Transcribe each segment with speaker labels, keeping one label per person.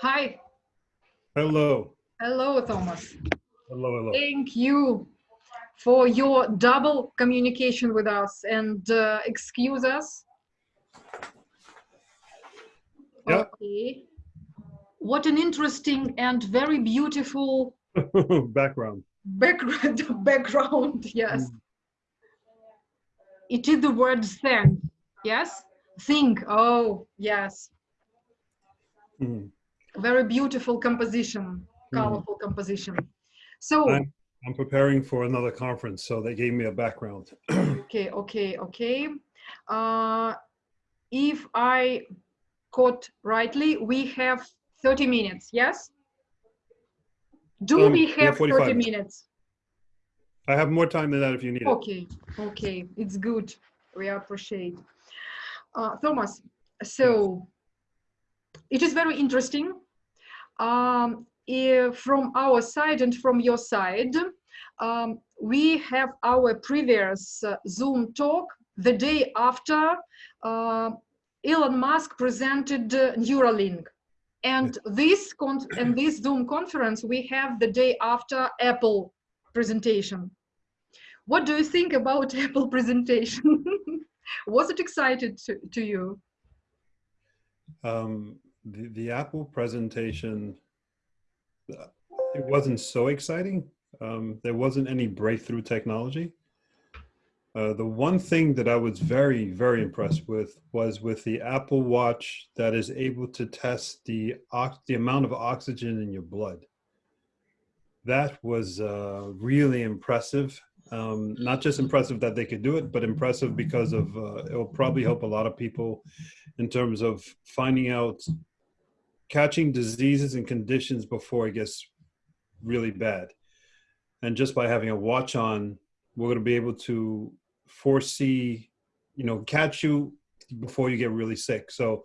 Speaker 1: Hi.
Speaker 2: Hello.
Speaker 1: Hello, Thomas.
Speaker 2: Hello, hello.
Speaker 1: Thank you for your double communication with us and uh, excuse us.
Speaker 2: Yep.
Speaker 1: Okay. What an interesting and very beautiful
Speaker 2: background.
Speaker 1: Background, background, yes.
Speaker 2: Mm.
Speaker 1: It is the word "think." yes? Think, oh, yes.
Speaker 2: Mhm.
Speaker 1: Very beautiful composition.
Speaker 2: Mhm.
Speaker 1: Colorful composition. So.
Speaker 2: I'm, I'm preparing for another conference, so they gave me a background.
Speaker 1: Okay, okay, okay. Uh, if I caught rightly, we have 30 minutes, yes? Do
Speaker 2: Um,
Speaker 1: we
Speaker 2: have
Speaker 1: have 30 minutes?
Speaker 2: I have more time than that if you need it.
Speaker 1: Okay, okay, it's good. We appreciate. Uh, Thomas, so it is very interesting. Um, from our side and from your side, um, we have our previous uh, Zoom talk the day after uh, Elon Musk presented uh, Neuralink. And this con and this Zoom conference we have the day after Apple presentation. What do you think about Apple presentation? Was it excited to, to you?
Speaker 2: Um, the, the Apple presentation, uh, it wasn't so exciting. Um, there wasn't any breakthrough technology. Uh, the one thing that I was very, very impressed with was with the Apple Watch that is able to test the the amount of oxygen in your blood. That was uh, really impressive. Um, not just impressive that they could do it, but impressive because of uh, it will probably help a lot of people in terms of finding out, catching diseases and conditions before it gets really bad. And just by having a watch on, we're going to be able to foresee, you know, catch you before you get really sick. So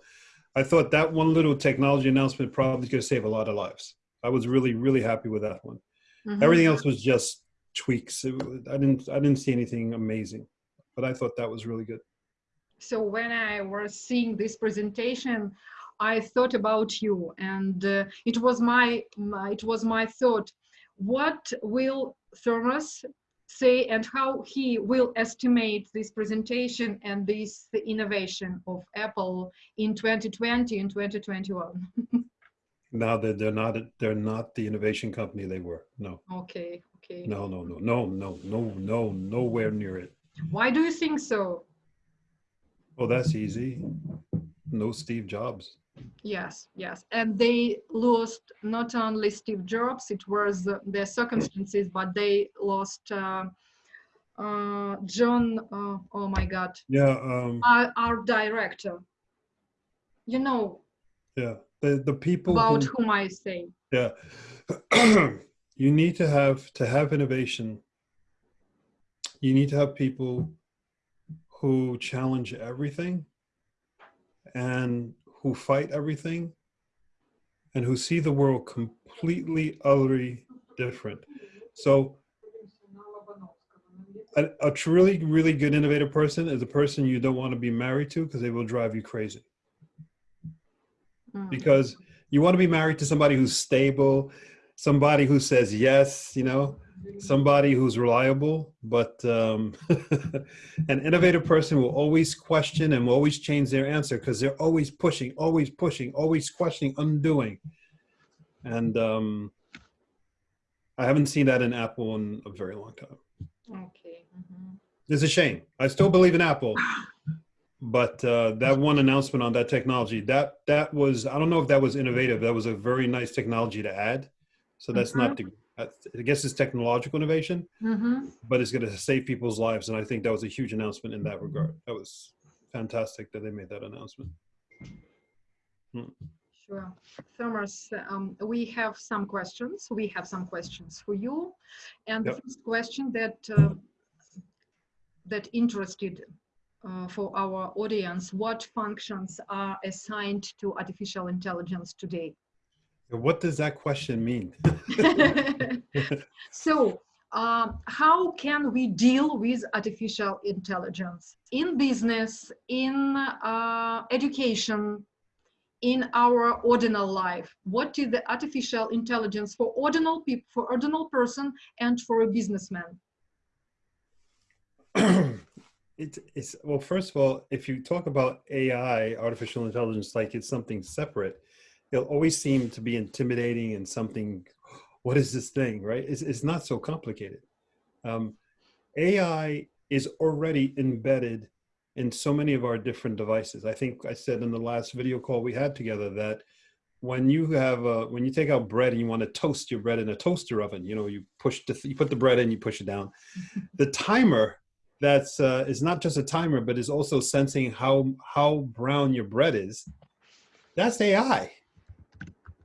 Speaker 2: I thought that one little technology announcement probably could save a lot of lives. I was really, really happy with that one.
Speaker 1: Mhm.
Speaker 2: Everything else was just tweaks. It, I didn't, I didn't see anything amazing, but I thought that was really good.
Speaker 1: So when I was seeing this presentation, I thought about you, and uh, it was my, my it was my thought. What will Thomas say, and how he will estimate this presentation and this the innovation of Apple in 2020 and 2021?
Speaker 2: Now that they're not, they're not the innovation company they were. No,
Speaker 1: okay, okay.
Speaker 2: no, no, no, no, no, no, no, nowhere near it.
Speaker 1: Why do you think so?
Speaker 2: Oh, that's easy. No Steve Jobs.
Speaker 1: Yes, yes. And they lost not only Steve Jobs, it was uh, their circumstances, but they lost uh, uh, John, uh, oh my God,
Speaker 2: Yeah, um,
Speaker 1: our, our director. You know
Speaker 2: yeah. The the people
Speaker 1: about
Speaker 2: who,
Speaker 1: whom I say.
Speaker 2: yeah. you need to have to have innovation. You need to have people who challenge everything and who fight everything and who see the world completely utterly different. So a, a truly, really good innovative person is a person you don't want to be married to because they will drive you crazy.
Speaker 1: Mm.
Speaker 2: Because you want to be married to somebody who's stable, somebody who says yes, you know, somebody who's reliable. But um, an innovative person will always question and will always change their answer because they're always pushing, always pushing, always questioning, undoing. And um, I haven't seen that in Apple in a very long time.
Speaker 1: Okay. mhm.
Speaker 2: It's a shame. I still believe in Apple, but uh, that one announcement on that technology that that was I don't know if that was innovative. That was a very nice technology to add. So that's not the that's- I guess it's technological innovation,
Speaker 1: Mhm.
Speaker 2: but it's going to save people's lives, and I think that was a huge announcement in that regard. That was fantastic that they made that announcement.
Speaker 1: Sure. Thomas, um, we have some questions. We have some questions for you. And the
Speaker 2: Yep.
Speaker 1: first question that uh, that interested uh, for our audience, what functions are assigned to artificial intelligence today?
Speaker 2: What does that question mean?
Speaker 1: so, um, how can we deal with artificial intelligence in business, in uh, education, in our ordinal life? What is the artificial intelligence for ordinal people, for ordinal person, and for a businessman?
Speaker 2: it, it's well. First of all, if you talk about AI, artificial intelligence, like it's something separate, it'll always seem to be intimidating and something. What is this thing, right? It's, it's not so complicated. Um, AI is already embedded in so many of our different devices. I think I said in the last video call we had together that when you have uh, when you take out bread and you want to toast your bread in a toaster oven, you know, you push the you put the bread in, you push it down. the timer that's uh, is not just a timer, but is also sensing how how brown your bread is. That's AI.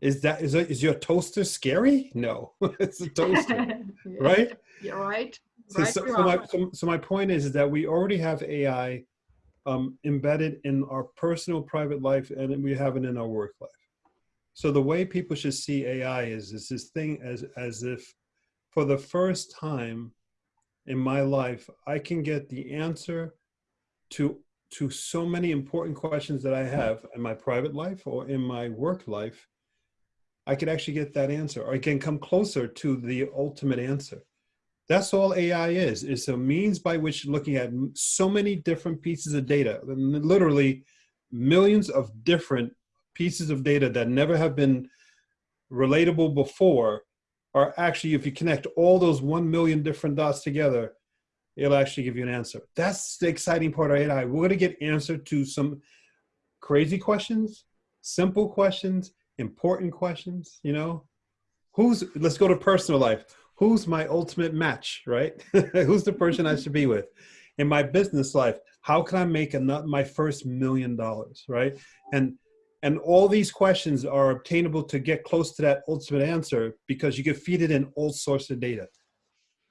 Speaker 2: Is that is, is your toaster scary? No, it's a toaster, right?
Speaker 1: You're right.
Speaker 2: So,
Speaker 1: Right,
Speaker 2: so, so my, so, so my point is, is that we already have AI um, embedded in our personal private life and we have it in our work life. So the way people should see AI is, is this thing as, as if for the first time in my life, I can get the answer to, to so many important questions that I have in my private life or in my work life. I could actually get that answer or I can come closer to the ultimate answer. That's all AI is. It's a means by which looking at so many different pieces of data, literally millions of different pieces of data that never have been relatable before are actually, if you connect all those 1 million different dots together, it'll actually give you an answer. That's the exciting part of AI. We're to get answer to some crazy questions, simple questions, important questions, you know? Who's, let's go to personal life who's my ultimate match, right? who's the person I should be with? In my business life, how can I make a, my first million dollars, right? And and all these questions are obtainable to get close to that ultimate answer because you can feed it in all sorts of data.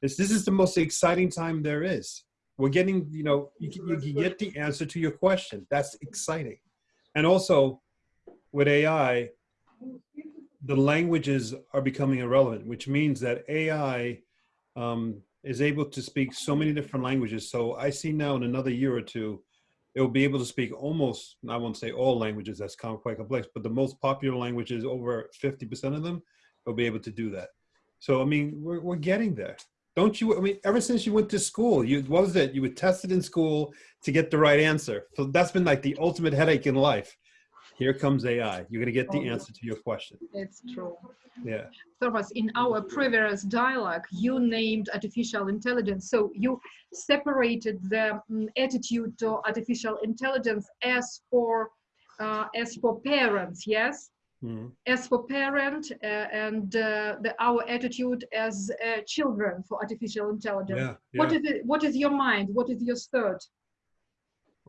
Speaker 2: This, this is the most exciting time there is. We're getting, you know, you, you can get the answer to your question. That's exciting. And also with AI, the languages are becoming irrelevant, which means that AI um, is able to speak so many different languages. So I see now in another year or two, it will be able to speak almost, I won't say all languages, that's quite complex, but the most popular languages, over 50% of them, will be able to do that. So, I mean, we're, we're getting there. Don't you, I mean, ever since you went to school, you, what was it? You were tested in school to get the right answer. So that's been like the ultimate headache in life. Here comes AI. You're going to get the
Speaker 1: Oh.
Speaker 2: answer to your question.
Speaker 1: It's true.
Speaker 2: Yeah.
Speaker 1: Thomas, in our previous dialogue, you named artificial intelligence. So you separated the mm, attitude to artificial intelligence as for uh, as for parents, yes,
Speaker 2: Mhm.
Speaker 1: as for parent, uh, and uh, the our attitude as uh, children for artificial intelligence.
Speaker 2: Yeah.
Speaker 1: What
Speaker 2: yeah.
Speaker 1: is it? What is your mind? What is your thought?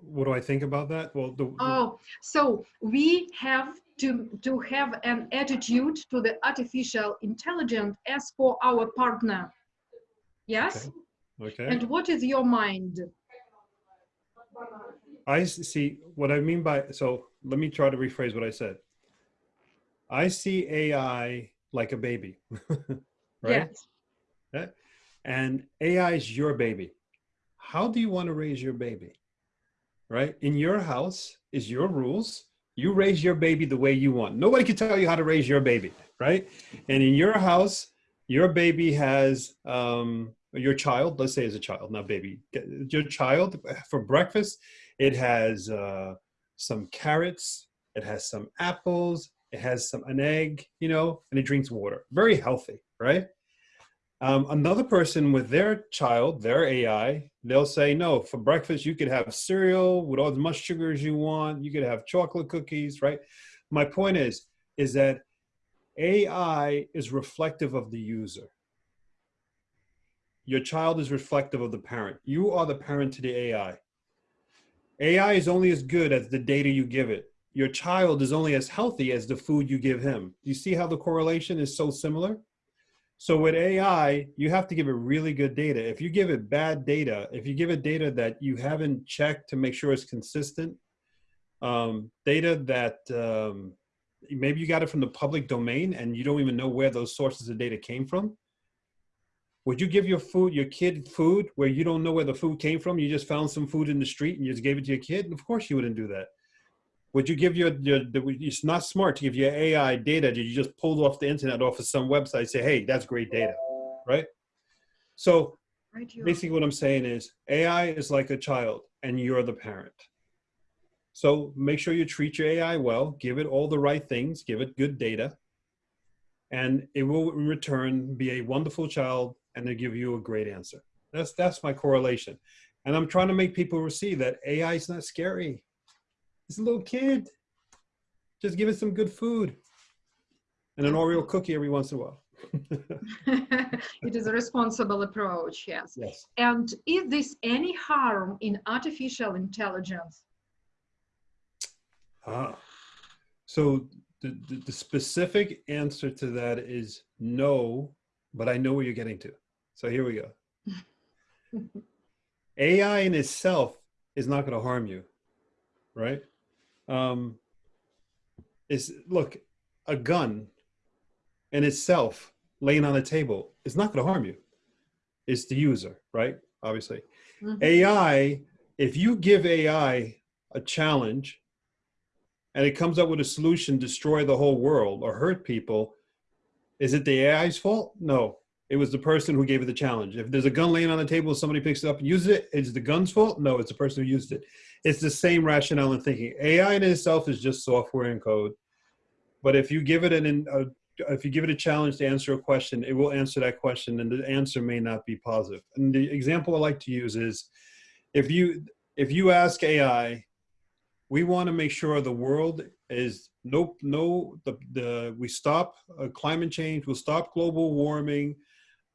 Speaker 2: What do I think about that? Well, the,
Speaker 1: Oh, so we have to to have an attitude to the artificial intelligence as for our partner. Yes.
Speaker 2: okay.
Speaker 1: And what is your mind?
Speaker 2: I see what I mean by, so let me try to rephrase what I said. I see AI like a baby, right?
Speaker 1: Yes.
Speaker 2: And AI is your baby. How do you want to raise your baby? Right? In your house is your rules. You raise your baby the way you want. Nobody can tell you how to raise your baby, right? And in your house, your baby has um, your child. Let's say as a child, not baby. Your child for breakfast, it has uh, some carrots. It has some apples. It has some an egg, you know, and it drinks water. Very healthy, right? Um, another person with their child, their AI, they'll say, no, for breakfast, you could have cereal with all as much sugar as you want. You could have chocolate cookies, right? My point is, is that AI is reflective of the user. Your child is reflective of the parent. You are the parent to the AI. AI is only as good as the data you give it. Your child is only as healthy as the food you give him. You see how the correlation is so similar? So with AI, you have to give it really good data. If you give it bad data, if you give it data that you haven't checked to make sure it's consistent, um, data that um, maybe you got it from the public domain and you don't even know where those sources of data came from. Would you give your food, your kid food where you don't know where the food came from? You just found some food in the street and you just gave it to your kid? Of course you wouldn't do that. Would you give your, your the, it's not smart to give your AI data that you just pulled off the internet off of some website, say, hey, that's great data, right? So
Speaker 1: Right,
Speaker 2: basically what I'm saying is AI is like a child and you're the parent. So make sure you treat your AI well, give it all the right things, give it good data, and it will in return be a wonderful child and they give you a great answer. That's that's my correlation. And I'm trying to make people see that AI is not scary. It's a little kid. Just give it some good food and an Oreo cookie every once in a while.
Speaker 1: it is a responsible approach, yes.
Speaker 2: yes.
Speaker 1: And is this any harm in artificial intelligence?
Speaker 2: Ah. So the, the, the specific answer to that is no, but I know where you're getting to. So here we go. AI in itself is not going to harm you, right? Um, is look, a gun in itself laying on a table is not going to harm you. It's the user, right? Obviously,
Speaker 1: Mhm.
Speaker 2: AI. If you give AI a challenge and it comes up with a solution, destroy the whole world or hurt people, is it the AI's fault? No, it was the person who gave it the challenge. If there's a gun laying on the table, somebody picks it up and uses it, is the gun's fault? No, it's the person who used it. It's the same rationale and thinking. AI in itself is just software and code. But if you give it an, a, if you give it a challenge to answer a question, it will answer that question, and the answer may not be positive. And the example I like to use is, if you if you ask AI, we want to make sure the world is nope, no, the the we stop uh, climate change, we'll stop global warming,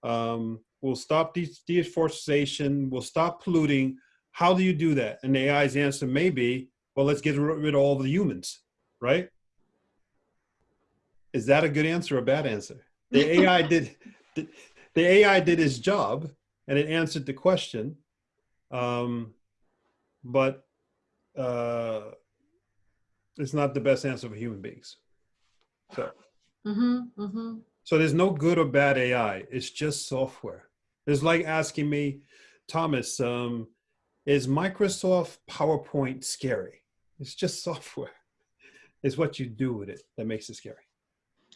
Speaker 2: um, we'll stop de- deforestation, we'll stop polluting. How do you do that? And the AI's answer may be, well, let's get rid of all the humans, right? Is that a good answer or a bad answer? The AI did the, the AI did its job and it answered the question, um, but uh, it's not the best answer for human beings. So,
Speaker 1: Mhm, mhm.
Speaker 2: So there's no good or bad AI. It's just software. It's like asking me, Thomas, um, is Microsoft PowerPoint scary? It's just software. It's what you do with it that makes it scary.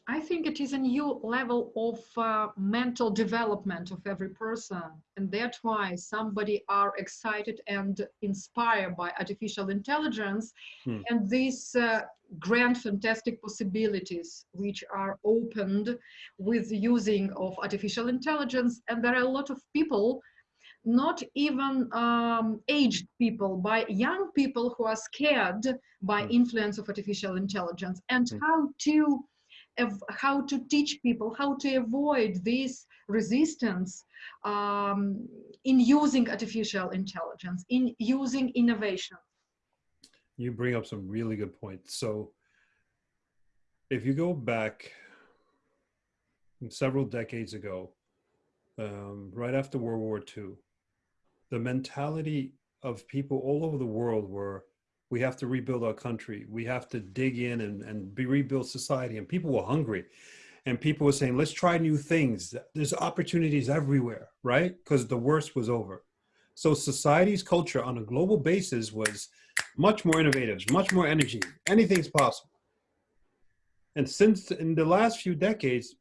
Speaker 1: I think it is a new level of uh, mental development of every person, and that's why somebody are excited and inspired by artificial intelligence
Speaker 2: Hmm.
Speaker 1: and these uh, grand, fantastic possibilities which are opened with using of artificial intelligence. And there are a lot of people, not even um, aged people, by young people who are scared by
Speaker 2: Hmm.
Speaker 1: influence of artificial intelligence and
Speaker 2: Hmm.
Speaker 1: how to of how to teach people how to avoid this resistance um, in using artificial intelligence, in using innovation.
Speaker 2: You bring up some really good points. So, if you go back several decades ago, um, right after World War II, the mentality of people all over the world were we have to rebuild our country, we have to dig in and, and be rebuild society. And people were hungry. And people were saying, let's try new things. There's opportunities everywhere, right? Because the worst was over. So society's culture on a global basis was much more innovative, much more energy. Anything's possible. And since in the last few decades,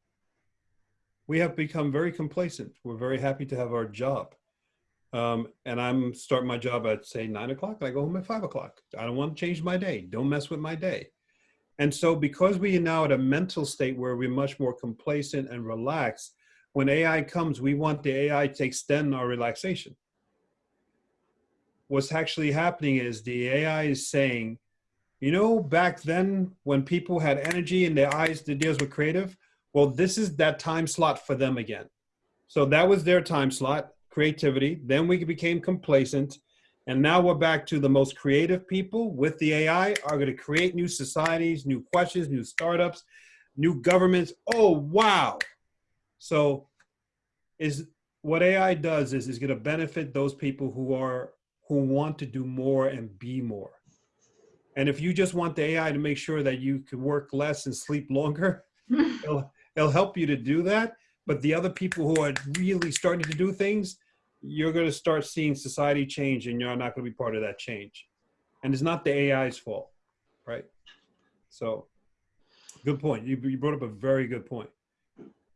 Speaker 2: we have become very complacent. We're very happy to have our job. Um, and I'm starting my job at say nine o'clock and I go home at five o'clock. I don't want to change my day. Don't mess with my day. And so because we are now at a mental state where we're much more complacent and relaxed, when AI comes, we want the AI to extend our relaxation what's actually happening is the AI is saying, you know, back then when people had energy and their eyes, the deals were creative, well, this is that time slot for them again. So that was their time slot, creativity. Then we became complacent. And now we're back to the most creative people with the AI are going to create new societies, new questions, new startups, new governments. Oh, wow. So is what AI does is is going to benefit those people who are who want to do more and be more. And if you just want the AI to make sure that you can work less and sleep longer, it'll, it'll help you to do that. But the other people who are really starting to do things, you're going to start seeing society change and you're not going to be part of that change. And it's not the AI's fault, right? So, good point. You, you brought up a very good point.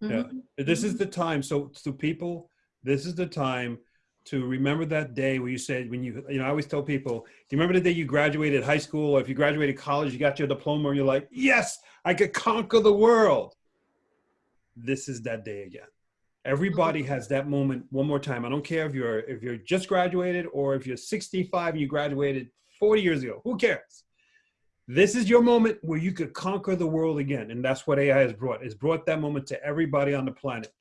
Speaker 2: Yeah.
Speaker 1: Mhm.
Speaker 2: This is the time. So, so people, this is the time to remember that day where you said, when you, you know, I always tell people, do you remember the day you graduated high school or if you graduated college, you got your diploma and you're like, yes, I could conquer the world. This is that day again. Everybody has that moment one more time. I don't care if you're if you're just graduated or if you're 65 and you graduated 40 years ago. Who cares? This is your moment where you could conquer the world again. And that's what AI has brought. It's brought that moment to everybody on the planet.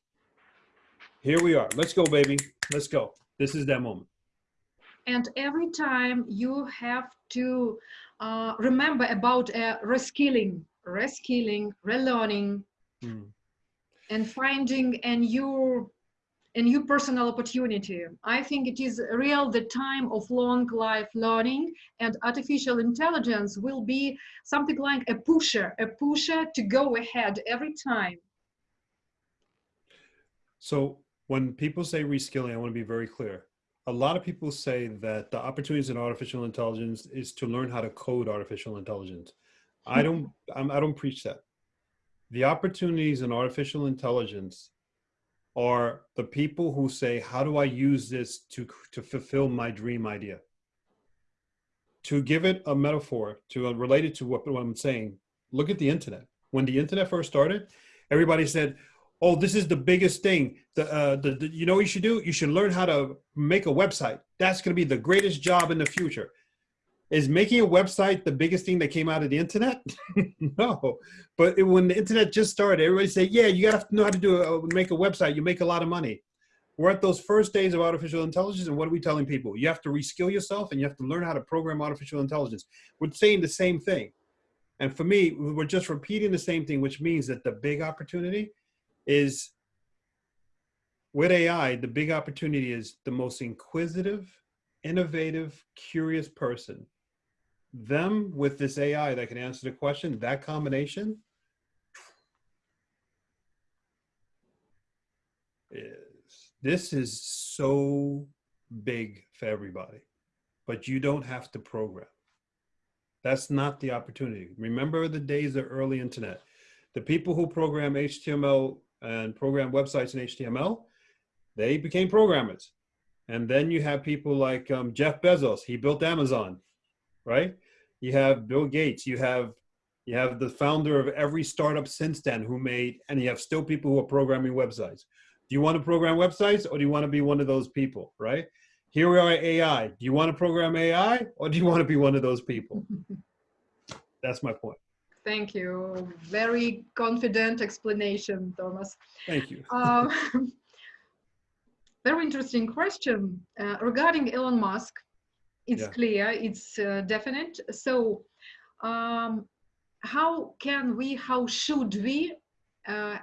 Speaker 2: Here we are. Let's go, baby. Let's go. This is that moment.
Speaker 1: And every time you have to uh, remember about uh, reskilling, reskilling, relearning,
Speaker 2: Hmm.
Speaker 1: And finding a new a new personal opportunity i think it is real the time of long life learning and artificial intelligence will be something like a pusher a pusher to go ahead every time
Speaker 2: So when people say reskilling, I want to be very clear. A lot of people say that the opportunities in artificial intelligence is to learn how to code artificial intelligence. I don't, I'm, I don't preach that. The opportunities in artificial intelligence are the people who say, how do I use this to, to fulfill my dream idea? To give it a metaphor, to uh, relate it to what, what I'm saying, look at the internet. When the internet first started, everybody said, oh, this is the biggest thing. The, uh, the, the, you know what you should do? You should learn how to make a website. That's going to be the greatest job in the future. Is making a website the biggest thing that came out of the internet? no. But it, when the internet just started, everybody said, yeah, you got to know how to do a, make a website. You make a lot of money. We're at those first days of artificial intelligence, and what are we telling people? You have to reskill yourself, and you have to learn how to program artificial intelligence. We're saying the same thing. And for me, we're just repeating the same thing, which means that the big opportunity is with AI, the big opportunity is the most inquisitive, innovative, curious person. Them with this AI that can answer the question, that combination is, this is so big for everybody, but you don't have to program. That's not the opportunity. Remember the days of early internet. The people who program HTML and program websites in HTML, they became programmers. And then you have people like um, Jeff Bezos, he built Amazon, right? You have Bill Gates, you have you have the founder of every startup since then who made, and you have still people who are programming websites. Do you want to program websites or do you want to be one of those people, right? Here we are at AI. Do you want to program AI or do you want to be one of those people? That's my point.
Speaker 1: thank you very confident explanation thomas
Speaker 2: Thank you.
Speaker 1: um, very interesting question uh, regarding Elon Musk. It's
Speaker 2: Yeah.
Speaker 1: clear, it's uh, definite. So, um, how can we, how should we, uh,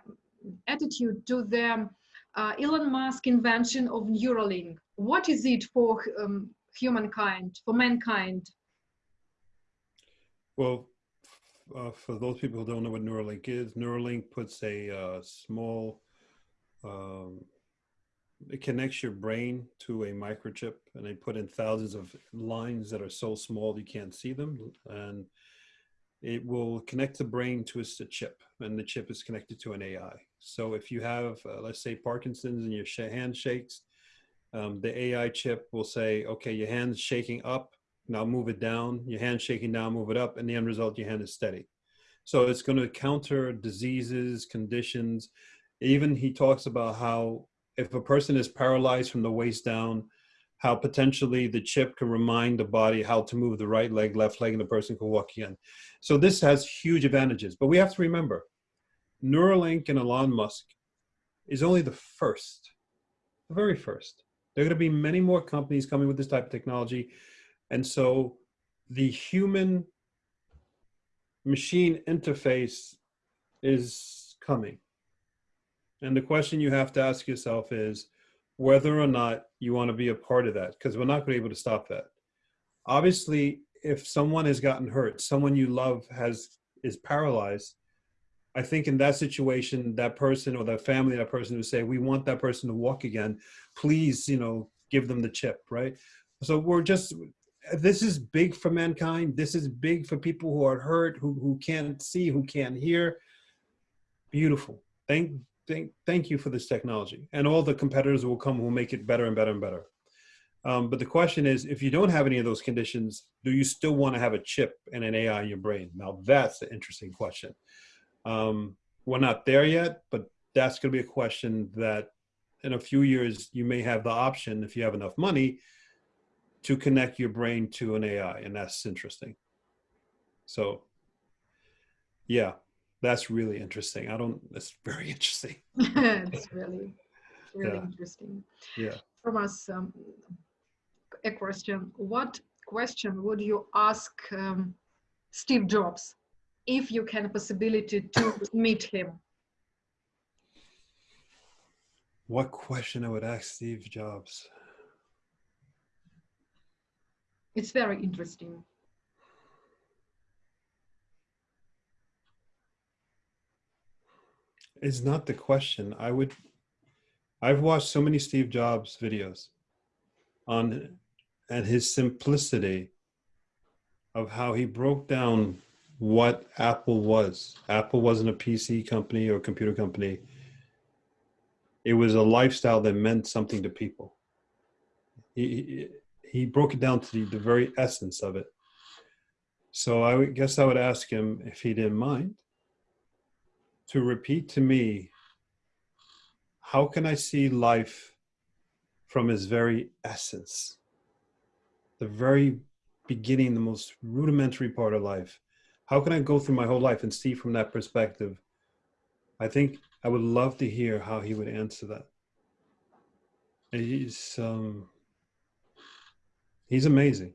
Speaker 1: attitude to the uh, Elon Musk invention of Neuralink? What is it for um, humankind, for mankind?
Speaker 2: Well, uh, for those people who don't know what Neuralink is, Neuralink puts a uh, small, um, it connects your brain to a microchip, and they put in thousands of lines that are so small you can't see them, and it will connect the brain to a chip, and the chip is connected to an AI. So if you have, uh, let's say, Parkinson's and your sh- hand shakes, um, the AI chip will say, okay, your hand's shaking up, now move it down, your hand shaking down, move it up, and the end result, your hand is steady. So it's going to counter diseases, conditions. Even he talks about how if a person is paralyzed from the waist down, how potentially the chip can remind the body how to move the right leg, left leg, and the person can walk again. So this has huge advantages. But we have to remember, Neuralink and Elon Musk is only the first, the very first. There are going to be many more companies coming with this type of technology. And so the human machine interface is coming. And the question you have to ask yourself is whether or not you want to be a part of that, because we're not going to be able to stop that. Obviously, if someone has gotten hurt, someone you love has is paralyzed, I think in that situation, that person or that family, that person would say, we want that person to walk again. Please, you know, give them the chip, right? So we're just, this is big for mankind. This is big for people who are hurt, who, who can't see, who can't hear. Beautiful. Thank, thank, thank you for this technology. And all the competitors will come who make it better and better and better. Um, but the question is, if you don't have any of those conditions, do you still want to have a chip and an AI in your brain? Now that's the interesting question. Um, we're not there yet, but that's going to be a question that in a few years, you may have the option, if you have enough money, to connect your brain to an AI, and that's interesting. So, yeah, that's really interesting. I don't, that's very interesting.
Speaker 1: it's really, really
Speaker 2: Yeah.
Speaker 1: interesting.
Speaker 2: Yeah.
Speaker 1: Thomas, um, a question. What question would you ask um, Steve Jobs if you can possibility to meet him?
Speaker 2: What question I would ask Steve Jobs?
Speaker 1: It's very interesting.
Speaker 2: Is not the question. I would, I've watched so many Steve Jobs videos on, and his simplicity of how he broke down what Apple was. Apple wasn't a PC company or computer company. It was a lifestyle that meant something to people. He, he, broke it down to the, the very essence of it. So I would guess I would ask him if he didn't mind to repeat to me how can I see life from its very essence, the very beginning, the most rudimentary part of life? How can I go through my whole life and see from that perspective? I think I would love to hear how he would answer that. He's um, he's amazing.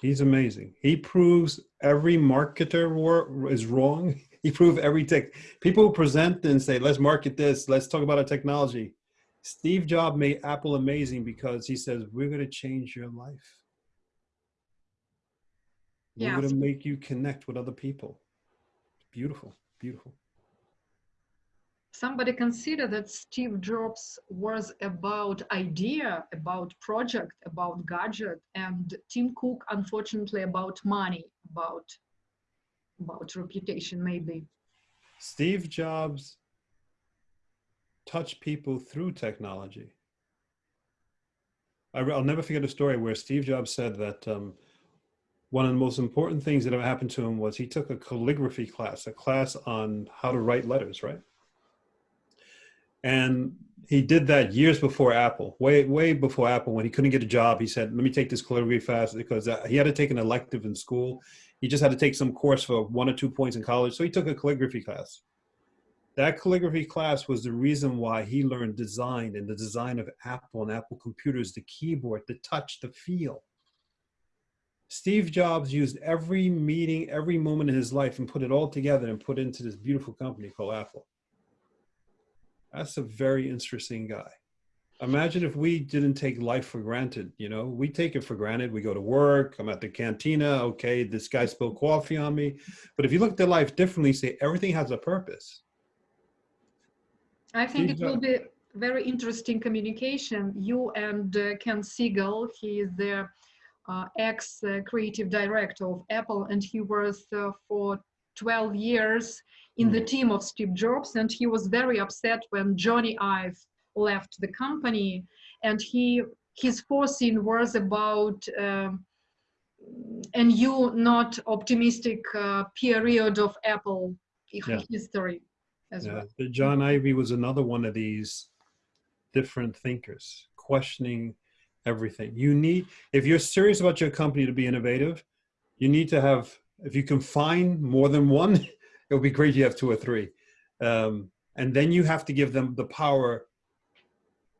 Speaker 2: He's amazing. He proves every marketer is wrong. He proves every tech. People present and say, "Let's market this. Let's talk about our technology." Steve Jobs made Apple amazing because he says, "We're going to change your life. We're going to make you connect with other people." Beautiful, beautiful.
Speaker 1: Somebody consider that Steve Jobs was about idea, about project, about gadget, and Tim Cook, unfortunately, about money, about about reputation, maybe.
Speaker 2: Steve Jobs touched people through technology. I, will never forget a story where Steve Jobs said that um, one of the most important things that ever happened to him was he took a calligraphy class, a class on how to write letters, right? And he did that years before Apple, way way before Apple. When he couldn't get a job, he said, "Let me take this calligraphy class because uh, he had to take an elective in school. He just had to take some course for one or two points in college, so he took a calligraphy class. That calligraphy class was the reason why he learned design and the design of Apple and Apple computers, the keyboard, the touch, the feel. Steve Jobs used every meeting, every moment in his life and put it all together and put into this beautiful company called Apple. That's a very interesting guy. Imagine if we didn't take life for granted, you know, we take it for granted. We go to work, I'm at the cantina, okay, this guy spilled coffee on me. But if you look at life differently, say everything has a purpose.
Speaker 1: I think
Speaker 2: Steve
Speaker 1: it will be very interesting communication. You and uh, Ken Segall, he is the uh, ex uh, creative director of Apple, and he was uh, for 12 years in the team of Steve Jobs. And he was very upset when Jony Ive left the company. And he his foreseen was about um, a new, not optimistic uh, period of Apple
Speaker 2: Yeah.
Speaker 1: history as
Speaker 2: Yeah,
Speaker 1: well.
Speaker 2: John Ivy was another one of these different thinkers, questioning everything. You need, if you're serious about your company to be innovative, you need to have, if you can find more than one, it would be great you have two or three. Um, and then you have to give them the power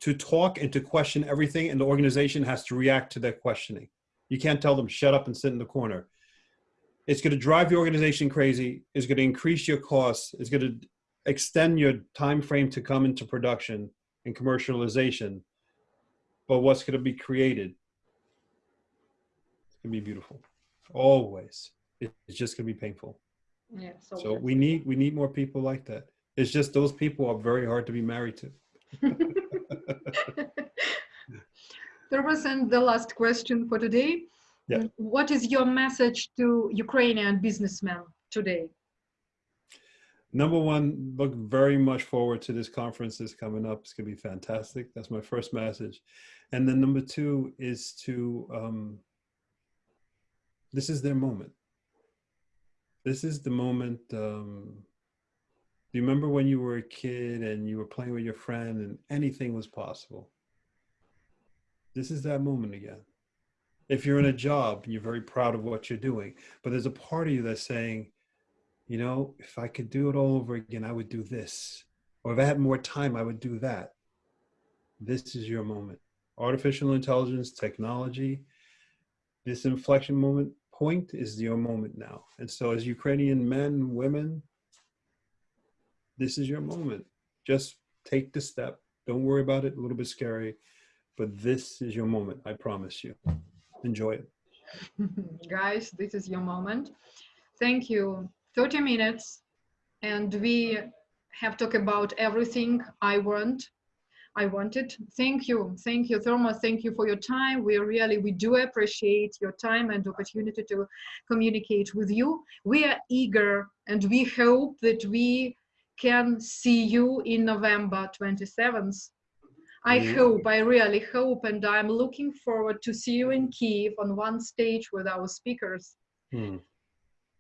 Speaker 2: to talk and to question everything, and the organization has to react to that questioning. You can't tell them, shut up and sit in the corner. It's going to drive your organization crazy. It's going to increase your costs. It's going to extend your time frame to come into production and commercialization but what's going to be created it's going to be beautiful always it's just going to be painful
Speaker 1: Yeah,
Speaker 2: so we need we need more people like that it's just those people are very hard to be married to
Speaker 1: there was and the last question for today.
Speaker 2: Yeah.
Speaker 1: What is your message to Ukrainian businessmen today?
Speaker 2: Number one, look very much forward to this conference that's coming up. It's going to be fantastic. That's my first message. And then number two is to, um, this is their moment. This is the moment. Um, do you remember when you were a kid and you were playing with your friend and anything was possible? This is that moment again. If you're in a job and you're very proud of what you're doing, but there's a part of you that's saying, you know, if I could do it all over again, I would do this. Or if I had more time, I would do that. This is your moment. Artificial intelligence, technology, this inflection moment point is your moment now. And so, as Ukrainian men, women, this is your moment. Just take the step. Don't worry about it, a little bit scary, but this is your moment. I promise you. Enjoy it.
Speaker 1: Guys, this is your moment. Thank you. 30 minutes, and we have talked about everything I want. I wanted. Thank you. Thank you, Thomas. Thank you for your time. We really, we do appreciate your time and opportunity to communicate with you. We are eager and we hope that we can see you in November 27th. I
Speaker 2: Yeah.
Speaker 1: hope, I really hope, and I'm looking forward to see you in Kiev on one stage with our speakers.
Speaker 2: Hmm.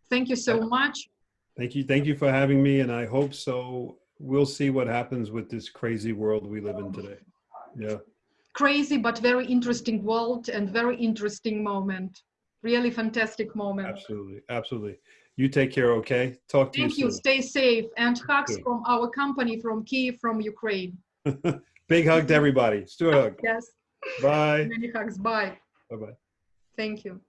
Speaker 1: Thank you so much.
Speaker 2: Thank you. Thank you for having me. And I hope so. We'll see what happens with this crazy world we live in today. Yeah.
Speaker 1: Crazy but very interesting world and very interesting moment. Really fantastic moment.
Speaker 2: Absolutely. Absolutely. You take care, okay? Talk to
Speaker 1: Thank
Speaker 2: you
Speaker 1: you. Stay safe and hugs
Speaker 2: Good.
Speaker 1: from our company from Kiev, from Ukraine.
Speaker 2: Big hug to everybody. Stuart hug.
Speaker 1: Yes.
Speaker 2: Bye.
Speaker 1: Many hugs. Bye.
Speaker 2: Bye bye.
Speaker 1: Thank you.